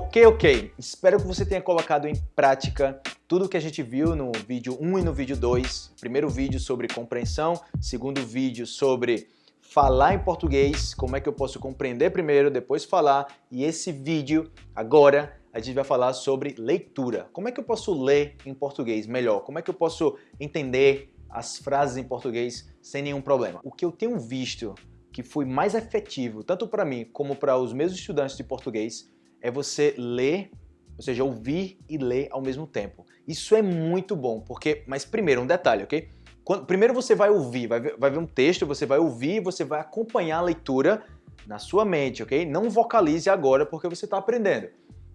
Ok, ok. Espero que você tenha colocado em prática tudo que a gente viu no vídeo 1 e no vídeo 2. Primeiro vídeo sobre compreensão, segundo vídeo sobre falar em português, como é que eu posso compreender primeiro, depois falar. E esse vídeo, agora, a gente vai falar sobre leitura. Como é que eu posso ler em português melhor? Como é que eu posso entender as frases em português sem nenhum problema? O que eu tenho visto que foi mais efetivo, tanto para mim como para os meus estudantes de português, é você ler, ou seja, ouvir e ler ao mesmo tempo. Isso é muito bom, porque, mas primeiro, um detalhe, ok? Quando, primeiro você vai ouvir, vai ver, vai ver um texto, você vai ouvir, você vai acompanhar a leitura na sua mente, ok? Não vocalize agora porque você está aprendendo.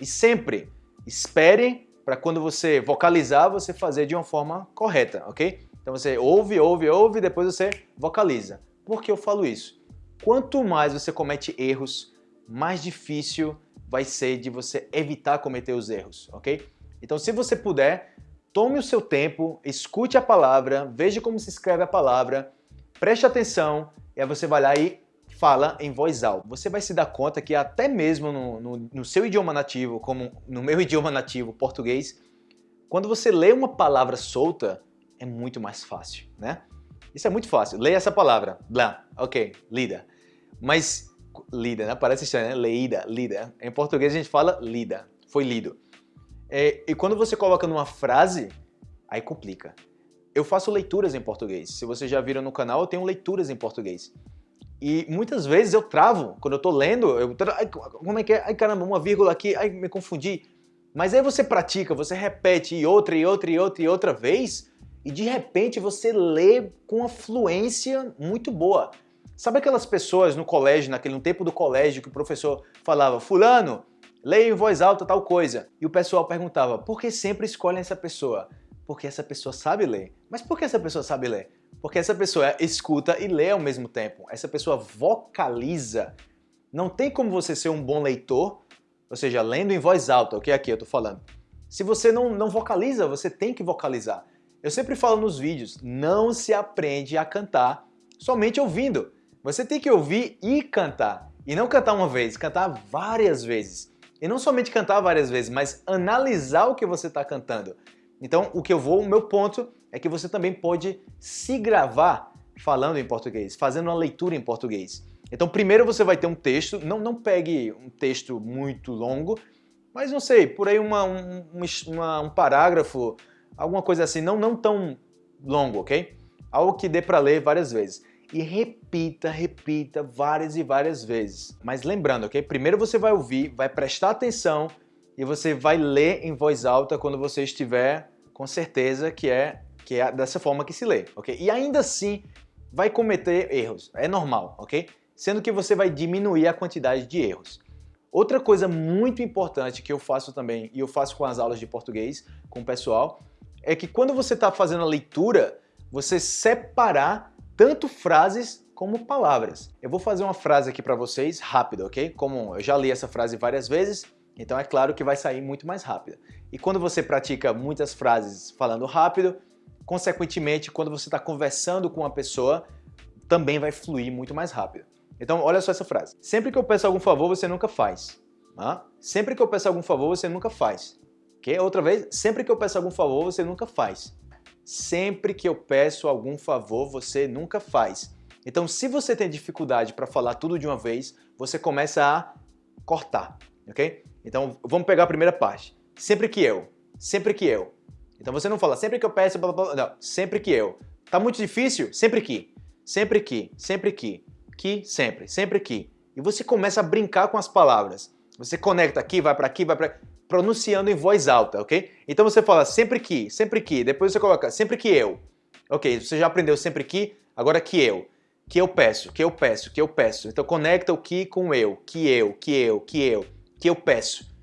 E sempre espere para quando você vocalizar, você fazer de uma forma correta, ok? Então você ouve, ouve, ouve, depois você vocaliza. Por que eu falo isso? Quanto mais você comete erros, mais difícil vai ser de você evitar cometer os erros, ok? Então, se você puder, tome o seu tempo, escute a palavra, veja como se escreve a palavra, preste atenção e aí você vai lá e fala em voz alta. Você vai se dar conta que até mesmo no, no, no seu idioma nativo, como no meu idioma nativo, português, quando você lê uma palavra solta, é muito mais fácil, né? Isso é muito fácil. Leia essa palavra. Blá. Ok, lida. Mas lida, né? Parece estranho, né? Leída, lida. Em português a gente fala lida, foi lido. É, e quando você coloca numa frase, aí complica. Eu faço leituras em português. Se vocês já viram no canal, eu tenho leituras em português. E muitas vezes eu travo. Quando eu tô lendo, eu ai, como é que é? Ai caramba, uma vírgula aqui, ai me confundi. Mas aí você pratica, você repete e outra, e outra, e outra, e outra vez, e de repente você lê com uma fluência muito boa. Sabe aquelas pessoas no colégio, naquele no tempo do colégio, que o professor falava, fulano, leia em voz alta tal coisa. E o pessoal perguntava, por que sempre escolhem essa pessoa? Porque essa pessoa sabe ler. Mas por que essa pessoa sabe ler? Porque essa pessoa escuta e lê ao mesmo tempo. Essa pessoa vocaliza. Não tem como você ser um bom leitor, ou seja, lendo em voz alta, o que é aqui eu tô falando. Se você não, não vocaliza, você tem que vocalizar. Eu sempre falo nos vídeos, não se aprende a cantar somente ouvindo. Você tem que ouvir e cantar. E não cantar uma vez, cantar várias vezes. E não somente cantar várias vezes, mas analisar o que você está cantando. Então, o que eu vou, o meu ponto é que você também pode se gravar falando em português, fazendo uma leitura em português. Então, primeiro você vai ter um texto, não, não pegue um texto muito longo, mas não sei, por aí uma, um, uma, um parágrafo, alguma coisa assim, não, não tão longo, ok? Algo que dê para ler várias vezes e repita, repita várias e várias vezes. Mas lembrando, ok? Primeiro você vai ouvir, vai prestar atenção e você vai ler em voz alta quando você estiver com certeza que é, que é dessa forma que se lê, ok? E ainda assim vai cometer erros, é normal, ok? Sendo que você vai diminuir a quantidade de erros. Outra coisa muito importante que eu faço também, e eu faço com as aulas de português, com o pessoal, é que quando você está fazendo a leitura, você separar tanto frases como palavras. Eu vou fazer uma frase aqui para vocês rápido, ok? Como eu já li essa frase várias vezes, então é claro que vai sair muito mais rápido. E quando você pratica muitas frases falando rápido, consequentemente, quando você está conversando com uma pessoa, também vai fluir muito mais rápido. Então, olha só essa frase. Sempre que eu peço algum favor, você nunca faz. Ah? Sempre que eu peço algum favor, você nunca faz. Ok? Outra vez, sempre que eu peço algum favor, você nunca faz. Sempre que eu peço algum favor, você nunca faz. Então, se você tem dificuldade para falar tudo de uma vez, você começa a cortar, ok? Então, vamos pegar a primeira parte. Sempre que eu, sempre que eu. Então, você não fala sempre que eu peço, blá, blá, blá, não, sempre que eu. Tá muito difícil? Sempre que. Sempre que, sempre que. Que, sempre, sempre que. E você começa a brincar com as palavras. Você conecta aqui, vai para aqui, vai para pronunciando em voz alta, ok? Então você fala sempre que, sempre que, depois você coloca sempre que eu. Ok, você já aprendeu sempre que, agora que eu. Que eu peço, que eu peço, que eu peço. Então conecta o que com eu, que eu, que eu, que eu, que eu peço.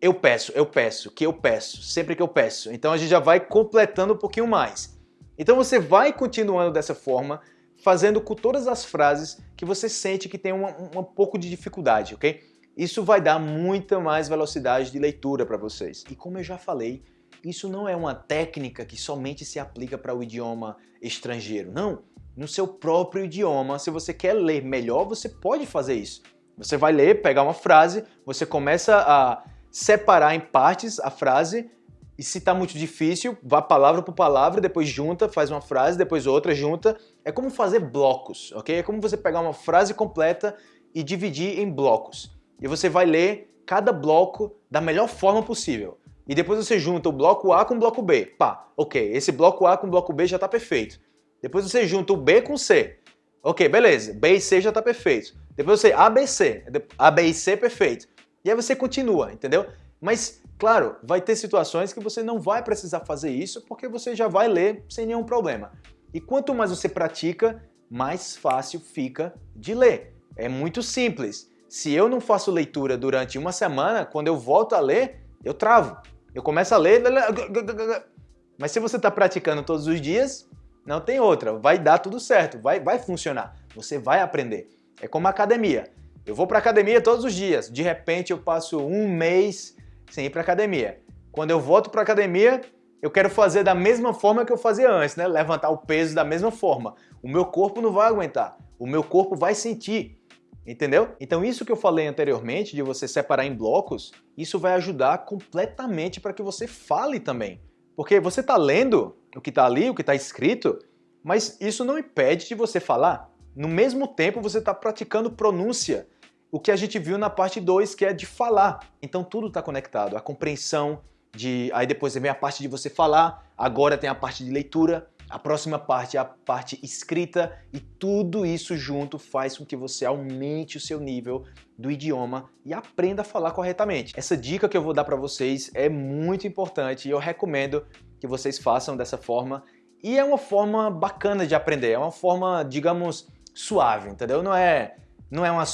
Eu peço, eu peço, que eu peço, sempre que eu peço. Então a gente já vai completando um pouquinho mais. Então você vai continuando dessa forma, fazendo com todas as frases que você sente que tem uma, um pouco de dificuldade, ok? Isso vai dar muita mais velocidade de leitura para vocês. E como eu já falei, isso não é uma técnica que somente se aplica para o idioma estrangeiro. Não, no seu próprio idioma, se você quer ler melhor, você pode fazer isso. Você vai ler, pegar uma frase, você começa a separar em partes a frase e se está muito difícil, vá palavra por palavra, depois junta, faz uma frase, depois outra, junta. É como fazer blocos, ok? É como você pegar uma frase completa e dividir em blocos. E você vai ler cada bloco da melhor forma possível. E depois você junta o bloco A com o bloco B. Pá, ok, esse bloco A com o bloco B já está perfeito. Depois você junta o B com o C. Ok, beleza, B e C já está perfeito. Depois você A, B, C. A, B e C, perfeito. E aí você continua, entendeu? Mas, claro, vai ter situações que você não vai precisar fazer isso porque você já vai ler sem nenhum problema. E quanto mais você pratica, mais fácil fica de ler. É muito simples. Se eu não faço leitura durante uma semana, quando eu volto a ler, eu travo. Eu começo a ler, mas se você está praticando todos os dias, não tem outra. Vai dar tudo certo, vai, vai funcionar. Você vai aprender. É como academia. Eu vou para academia todos os dias. De repente eu passo um mês sem ir para academia. Quando eu volto para academia, eu quero fazer da mesma forma que eu fazia antes, né? Levantar o peso da mesma forma. O meu corpo não vai aguentar. O meu corpo vai sentir. Entendeu? Então isso que eu falei anteriormente, de você separar em blocos, isso vai ajudar completamente para que você fale também. Porque você está lendo o que está ali, o que está escrito, mas isso não impede de você falar. No mesmo tempo você está praticando pronúncia, o que a gente viu na parte 2, que é de falar. Então tudo está conectado, a compreensão, de aí depois vem a parte de você falar, agora tem a parte de leitura, a próxima parte é a parte escrita e tudo isso junto faz com que você aumente o seu nível do idioma e aprenda a falar corretamente. Essa dica que eu vou dar para vocês é muito importante e eu recomendo que vocês façam dessa forma. E é uma forma bacana de aprender, é uma forma, digamos, suave, entendeu? Não é, não é, uma,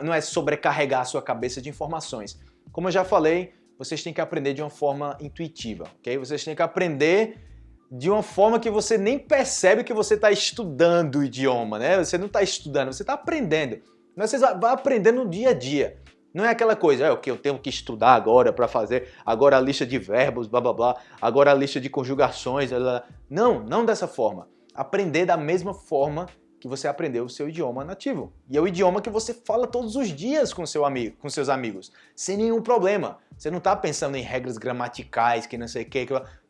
não é sobrecarregar a sua cabeça de informações. Como eu já falei, vocês têm que aprender de uma forma intuitiva, ok? Vocês têm que aprender de uma forma que você nem percebe que você está estudando o idioma, né? Você não está estudando, você está aprendendo. Mas você vai aprendendo no dia a dia. Não é aquela coisa, é o que eu tenho que estudar agora para fazer, agora a lista de verbos, blá blá blá, agora a lista de conjugações, blá, blá. não, não dessa forma. Aprender da mesma forma que você aprendeu o seu idioma nativo. E é o idioma que você fala todos os dias com seu amigo, com seus amigos, sem nenhum problema. Você não está pensando em regras gramaticais, que não sei o que,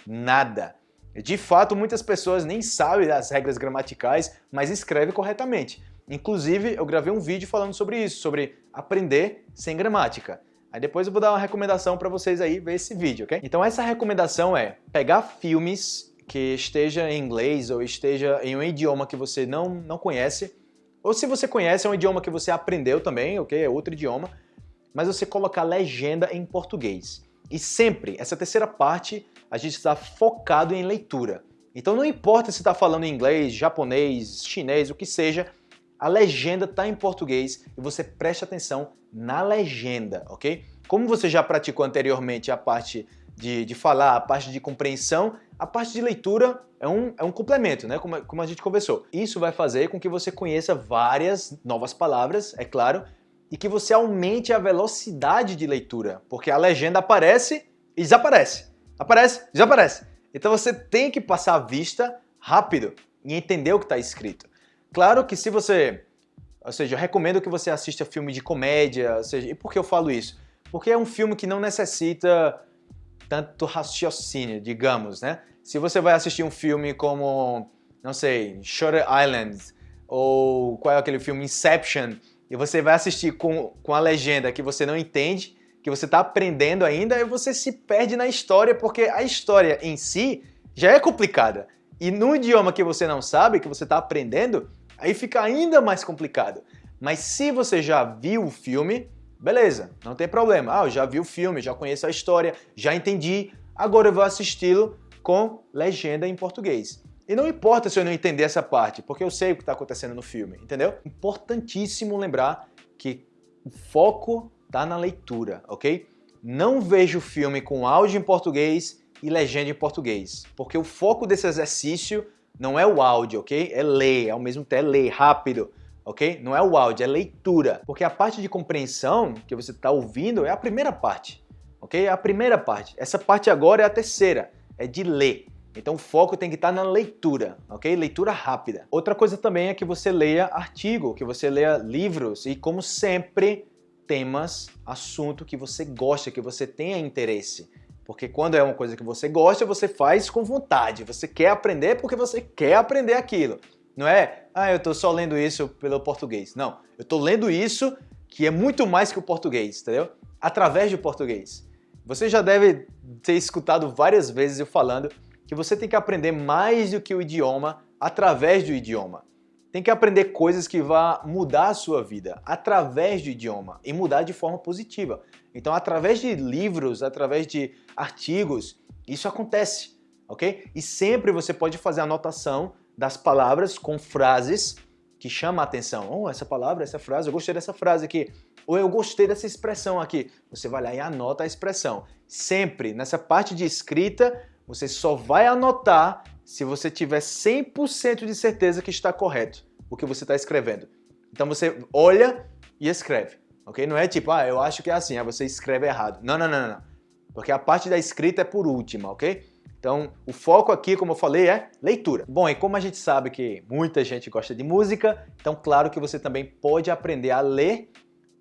nada. De fato, muitas pessoas nem sabem as regras gramaticais, mas escrevem corretamente. Inclusive, eu gravei um vídeo falando sobre isso, sobre aprender sem gramática. Aí depois eu vou dar uma recomendação para vocês aí ver esse vídeo, ok? Então essa recomendação é pegar filmes que esteja em inglês ou esteja em um idioma que você não, não conhece, ou se você conhece, é um idioma que você aprendeu também, ok? É outro idioma, mas você colocar legenda em português. E sempre, essa terceira parte, a gente está focado em leitura. Então não importa se está falando inglês, japonês, chinês, o que seja, a legenda está em português e você preste atenção na legenda, ok? Como você já praticou anteriormente a parte de, de falar, a parte de compreensão, a parte de leitura é um, é um complemento, né? Como, como a gente conversou. Isso vai fazer com que você conheça várias novas palavras, é claro, e que você aumente a velocidade de leitura, porque a legenda aparece e desaparece. Aparece, desaparece. Então você tem que passar a vista rápido e entender o que está escrito. Claro que se você... Ou seja, eu recomendo que você assista filme de comédia, ou seja, e por que eu falo isso? Porque é um filme que não necessita tanto raciocínio, digamos, né? Se você vai assistir um filme como, não sei, Shutter Island, ou qual é aquele filme Inception, e você vai assistir com, com a legenda que você não entende, que você está aprendendo ainda, e você se perde na história, porque a história em si já é complicada. E no idioma que você não sabe, que você está aprendendo, aí fica ainda mais complicado. Mas se você já viu o filme, beleza, não tem problema. Ah, eu já vi o filme, já conheço a história, já entendi, agora eu vou assisti-lo com legenda em português. E não importa se eu não entender essa parte, porque eu sei o que está acontecendo no filme, entendeu? Importantíssimo lembrar que o foco está na leitura, ok? Não vejo o filme com áudio em português e legenda em português, porque o foco desse exercício não é o áudio, ok? É ler, ao mesmo tempo é ler rápido, ok? Não é o áudio, é leitura, porque a parte de compreensão que você está ouvindo é a primeira parte, ok? É a primeira parte. Essa parte agora é a terceira, é de ler. Então o foco tem que estar na leitura, ok? Leitura rápida. Outra coisa também é que você leia artigo, que você leia livros e como sempre temas, assunto que você gosta, que você tenha interesse. Porque quando é uma coisa que você gosta, você faz com vontade. Você quer aprender porque você quer aprender aquilo. Não é, ah, eu estou só lendo isso pelo português. Não, eu estou lendo isso que é muito mais que o português, entendeu? Através do português. Você já deve ter escutado várias vezes eu falando que você tem que aprender mais do que o idioma através do idioma. Tem que aprender coisas que vão mudar a sua vida através do idioma e mudar de forma positiva. Então, através de livros, através de artigos, isso acontece, ok? E sempre você pode fazer anotação das palavras com frases que chamam a atenção. Oh, essa palavra, essa frase, eu gostei dessa frase aqui. Ou eu gostei dessa expressão aqui. Você vai lá e anota a expressão. Sempre, nessa parte de escrita, você só vai anotar se você tiver 100% de certeza que está correto o que você está escrevendo. Então você olha e escreve, ok? Não é tipo, ah, eu acho que é assim, aí você escreve errado. Não, não, não, não. Porque a parte da escrita é por última, ok? Então, o foco aqui, como eu falei, é leitura. Bom, e como a gente sabe que muita gente gosta de música, então claro que você também pode aprender a ler,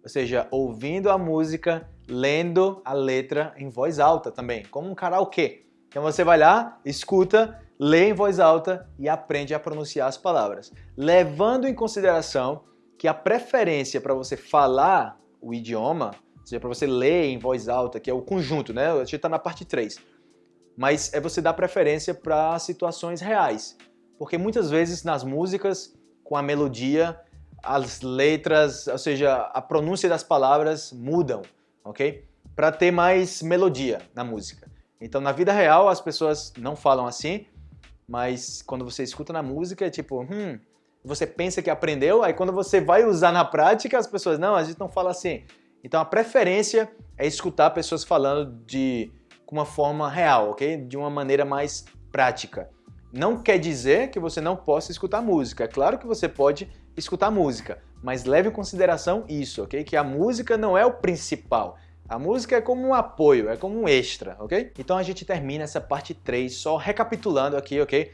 ou seja, ouvindo a música, lendo a letra em voz alta também, como um karaokê. Então você vai lá, escuta, lê em voz alta e aprende a pronunciar as palavras, levando em consideração que a preferência para você falar o idioma, ou seja, para você ler em voz alta, que é o conjunto, né? A gente está na parte 3. Mas é você dar preferência para situações reais. Porque muitas vezes nas músicas, com a melodia, as letras, ou seja, a pronúncia das palavras mudam, ok? Para ter mais melodia na música. Então, na vida real, as pessoas não falam assim, mas quando você escuta na música, é tipo, hum, você pensa que aprendeu, aí quando você vai usar na prática, as pessoas, não, a gente não fala assim. Então, a preferência é escutar pessoas falando de uma forma real, ok? De uma maneira mais prática. Não quer dizer que você não possa escutar música. É claro que você pode escutar música, mas leve em consideração isso, ok? Que a música não é o principal. A música é como um apoio, é como um extra, ok? Então a gente termina essa parte 3 só recapitulando aqui, ok?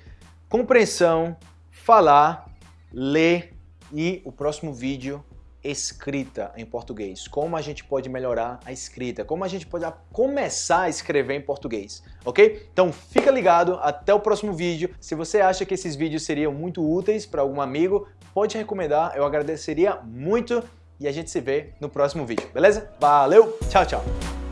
Compreensão, falar, ler e o próximo vídeo escrita em português. Como a gente pode melhorar a escrita, como a gente pode começar a escrever em português, ok? Então fica ligado, até o próximo vídeo. Se você acha que esses vídeos seriam muito úteis para algum amigo, pode recomendar, eu agradeceria muito e a gente se vê no próximo vídeo, beleza? Valeu, tchau, tchau!